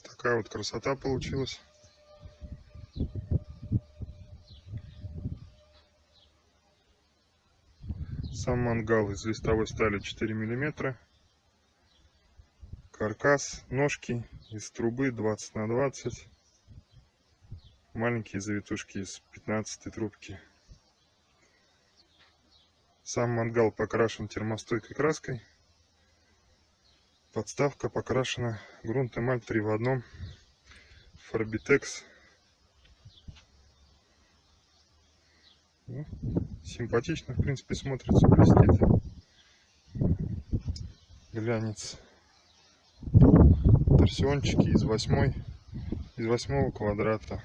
такая вот красота получилась. Сам мангал из листовой стали 4 миллиметра. Каркас, ножки из трубы 20 на 20. Маленькие завитушки из 15 трубки. Сам мангал покрашен термостойкой краской. Подставка покрашена грунт эмаль 3 в одном. Фарбитекс. Ну, симпатично, в принципе, смотрится, блестит. Глянец. Торсиончики из восьмой, из восьмого квадрата.